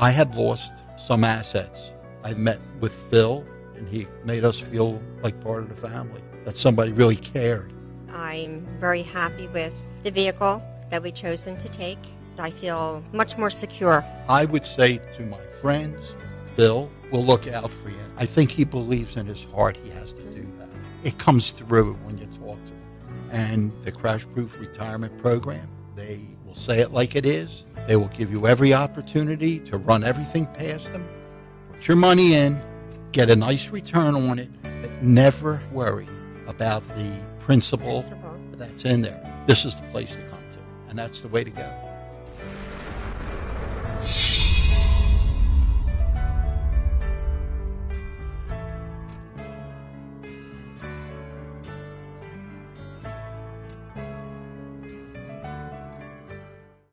I had lost some assets. I met with Phil, and he made us feel like part of the family, that somebody really cared. I'm very happy with the vehicle that we chosen to take. I feel much more secure. I would say to my friends, Phil will look out for you. I think he believes in his heart he has to do that. It comes through when you talk to him. And the Crash Proof Retirement Program, they will say it like it is. They will give you every opportunity to run everything past them. Put your money in, get a nice return on it, but never worry about the principal Principal. that's in there. This is the place to come to, and that's the way to go.